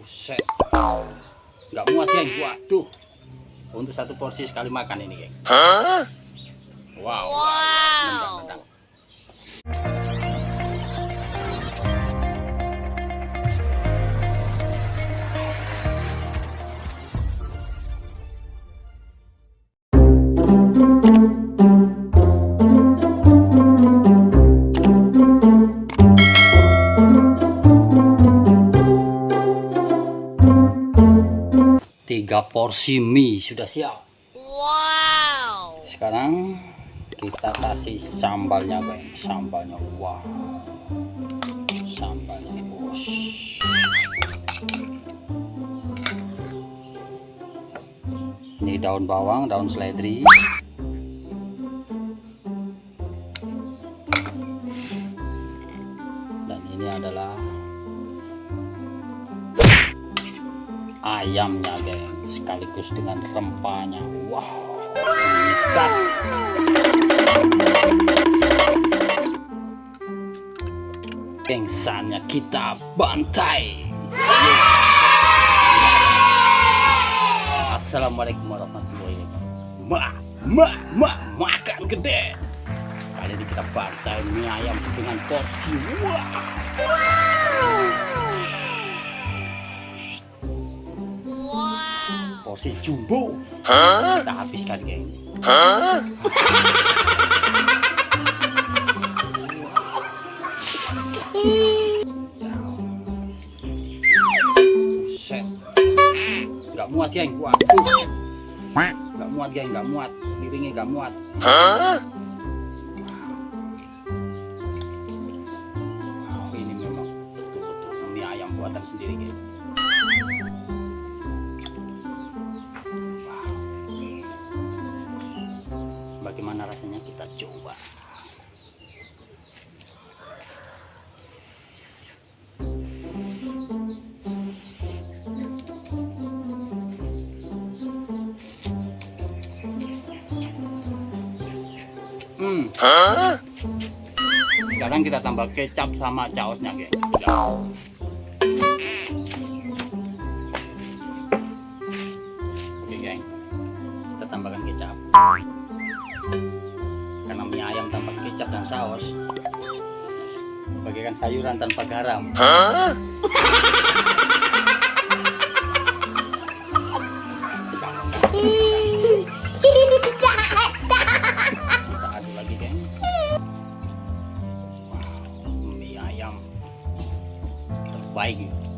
Buset. Nggak muat geng. Waduh. Untuk satu porsi sekali makan ini geng. Wow. Nendang, nendang. Tiga porsi mie sudah siap. Wow. Sekarang kita kasih sambalnya guys. Sambalnya wow. Sambalnya bos. Ini daun bawang, daun seledri. Sekaligus dengan rempahnya. Wow ikan gengsannya kita bantai. Assalamualaikum warahmatullahi wabarakatuh. Ma ma ma makan gede. Kali ini kita bantai mie ayam dengan porsi. Wow Wow. Porsi jumbo. Kita habiskan geng Buset. nggak muat geng. Waduh nggak muat geng. Nggak muat. Piringnya nggak muat. Wow, ini memang betul-betul mie ayam buatan sendiri geng Hmm. Sekarang kita tambah kecap sama caosnya, geng. Oke geng. Kita tambahkan kecap. Karena mie ayam tanpa kecap dan saus. Bagaikan sayuran tanpa garam. Kita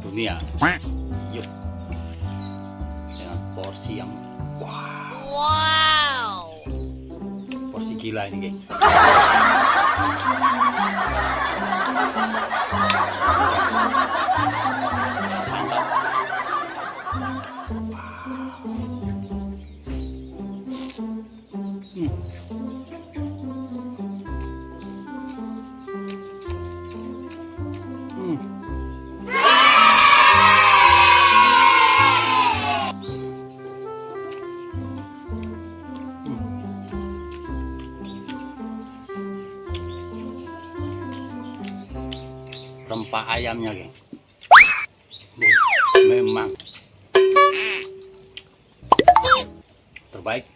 dunia Yuk Dengan porsi yang Wah Wow. porsi gila ini geng. Hmm. Ayamnya geng memang terbaik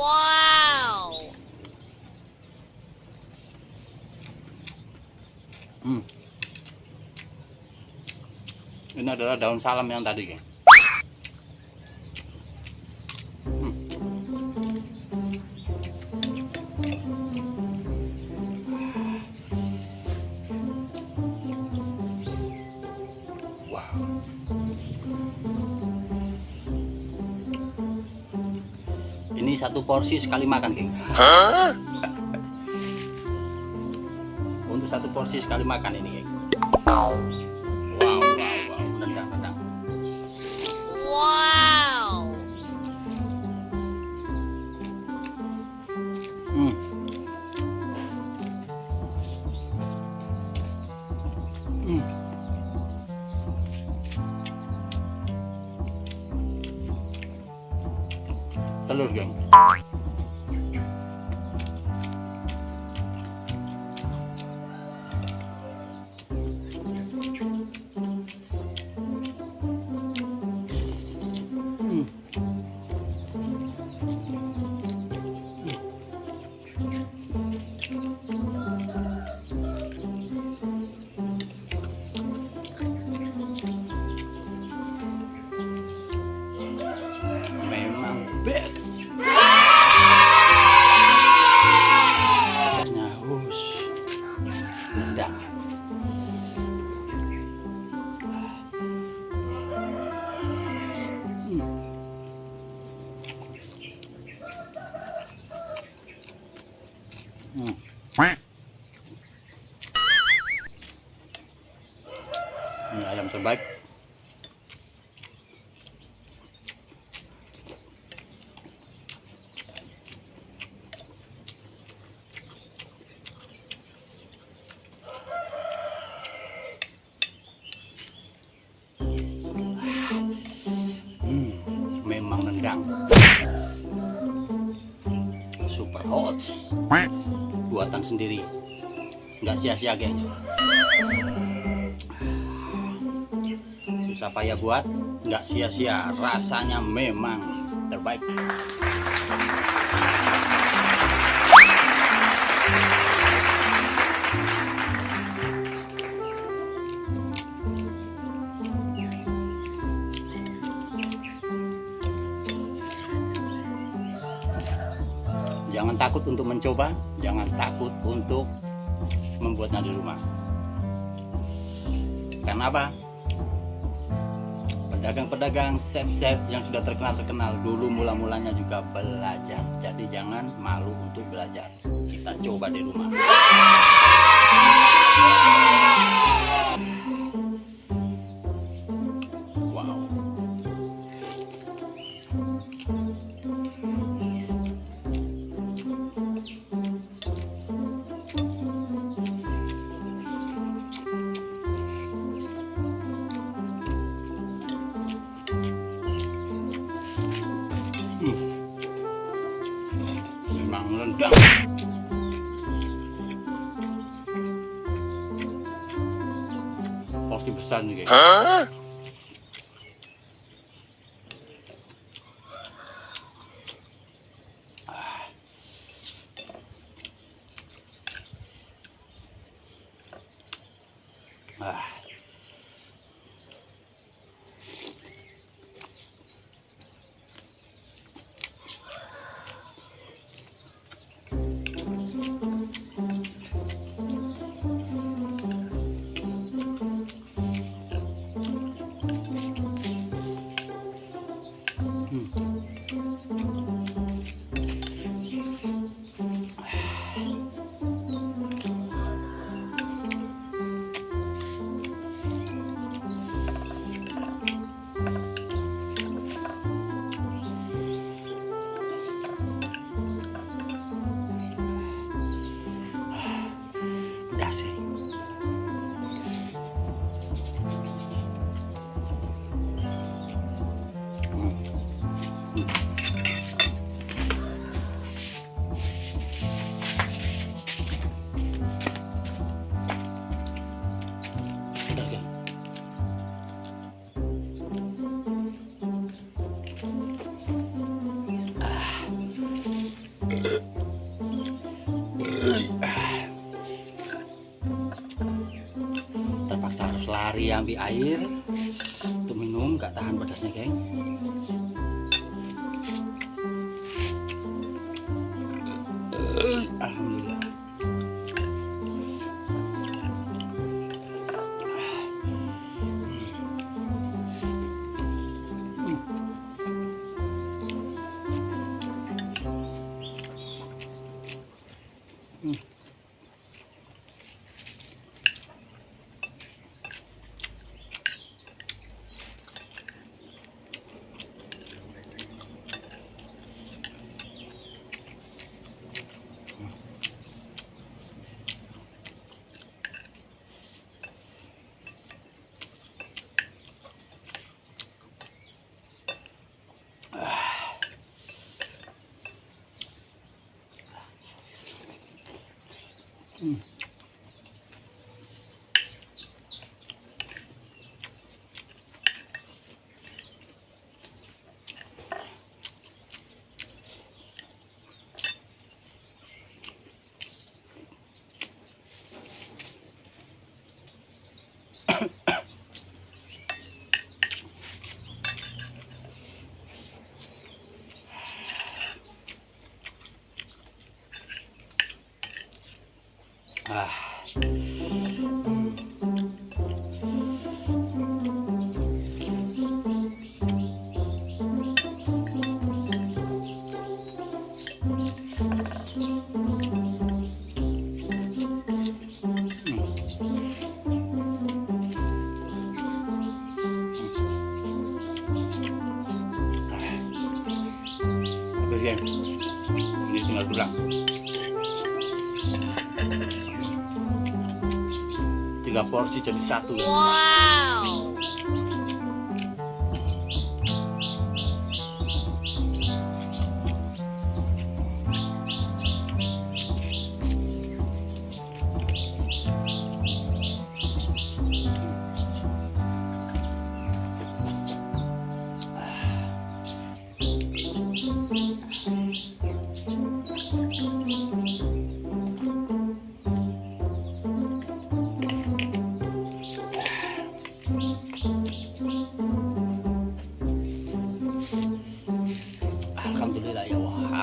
Wow. Hmm. ini adalah daun salam yang tadi geng Ini satu porsi sekali makan, geng. Untuk satu porsi sekali makan ini, geng. Telur geng Hmm. Nendang Hot. Buatan sendiri. Nggak sia-sia, gengs. Susah payah buat, nggak sia-sia. Rasanya memang terbaik. Jangan takut untuk mencoba, jangan takut untuk membuatnya di rumah. Karena apa? Pedagang-pedagang, chef-chef yang sudah terkenal-terkenal dulu mula-mulanya juga belajar. Jadi jangan malu untuk belajar. Kita coba di rumah. Rendang. Porsi besar nih, guys. Ah. 嗯。Terpaksa harus lari ambil air. Untuk minum gak tahan pedasnya geng Hmm. Ah. Tiga porsi jadi satu. ya. Wow.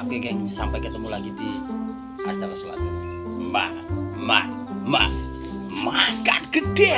Oke geng, sampai ketemu lagi di acara selanjutnya. Ma, ma, ma, makan gede.